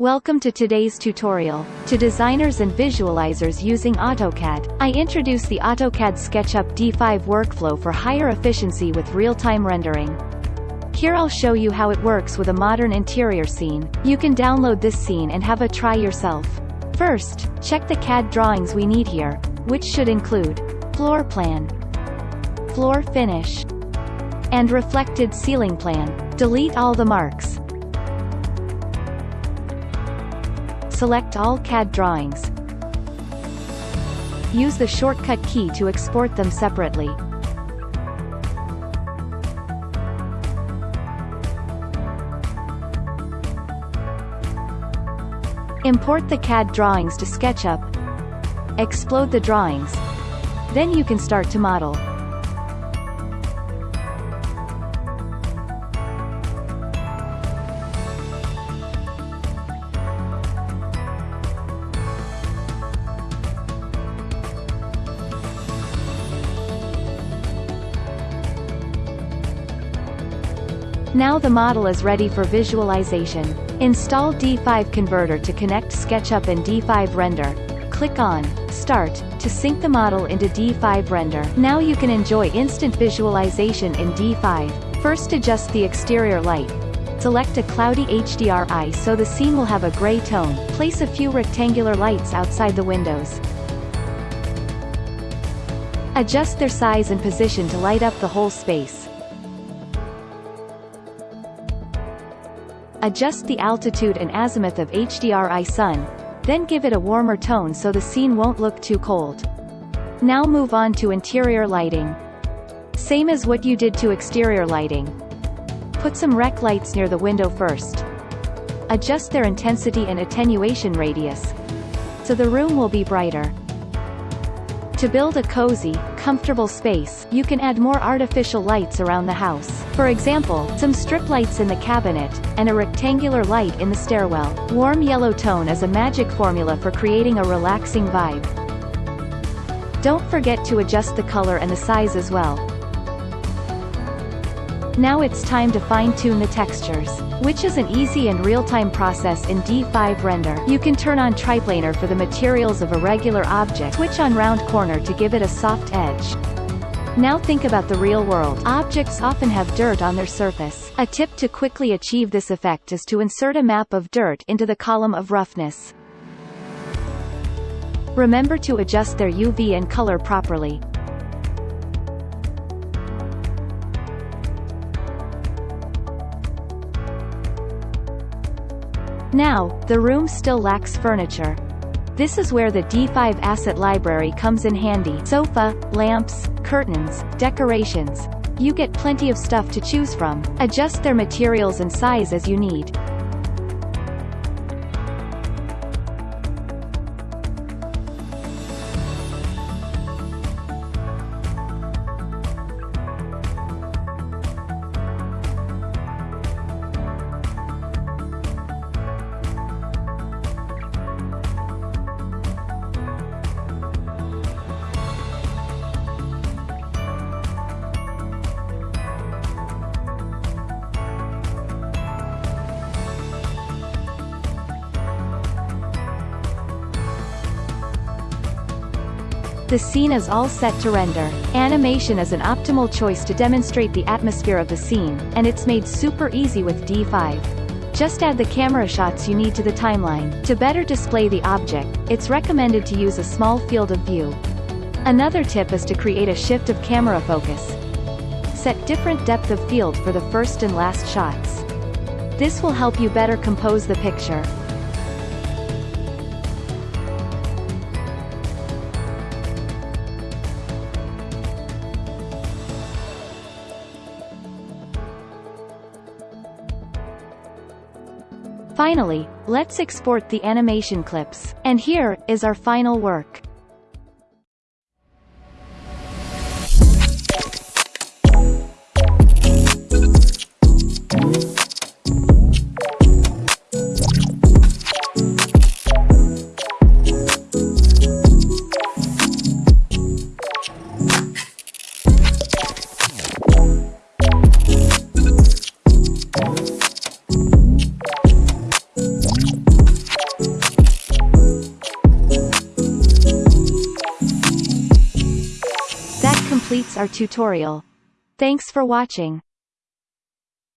Welcome to today's tutorial. To designers and visualizers using AutoCAD, I introduce the AutoCAD SketchUp D5 workflow for higher efficiency with real-time rendering. Here I'll show you how it works with a modern interior scene. You can download this scene and have a try yourself. First, check the CAD drawings we need here, which should include floor plan, floor finish, and reflected ceiling plan. Delete all the marks. Select all CAD drawings. Use the shortcut key to export them separately. Import the CAD drawings to SketchUp. Explode the drawings. Then you can start to model. Now the model is ready for visualization. Install D5 Converter to connect SketchUp and D5 Render. Click on Start to sync the model into D5 Render. Now you can enjoy instant visualization in D5. First adjust the exterior light. Select a cloudy HDRI so the scene will have a gray tone. Place a few rectangular lights outside the windows. Adjust their size and position to light up the whole space. Adjust the altitude and azimuth of HDRI sun, then give it a warmer tone so the scene won't look too cold. Now move on to interior lighting. Same as what you did to exterior lighting. Put some rec lights near the window first. Adjust their intensity and attenuation radius. So the room will be brighter. To build a cozy, comfortable space, you can add more artificial lights around the house. For example, some strip lights in the cabinet, and a rectangular light in the stairwell. Warm yellow tone is a magic formula for creating a relaxing vibe. Don't forget to adjust the color and the size as well. Now it's time to fine-tune the textures, which is an easy and real-time process in D5 Render. You can turn on triplanar for the materials of a regular object, switch on round corner to give it a soft edge. Now think about the real world. Objects often have dirt on their surface. A tip to quickly achieve this effect is to insert a map of dirt into the column of roughness. Remember to adjust their UV and color properly. Now, the room still lacks furniture. This is where the D5 Asset Library comes in handy. Sofa, lamps, curtains, decorations. You get plenty of stuff to choose from. Adjust their materials and size as you need. The scene is all set to render. Animation is an optimal choice to demonstrate the atmosphere of the scene, and it's made super easy with D5. Just add the camera shots you need to the timeline. To better display the object, it's recommended to use a small field of view. Another tip is to create a shift of camera focus. Set different depth of field for the first and last shots. This will help you better compose the picture. Finally, let's export the animation clips. And here, is our final work. Our tutorial. Thanks for watching.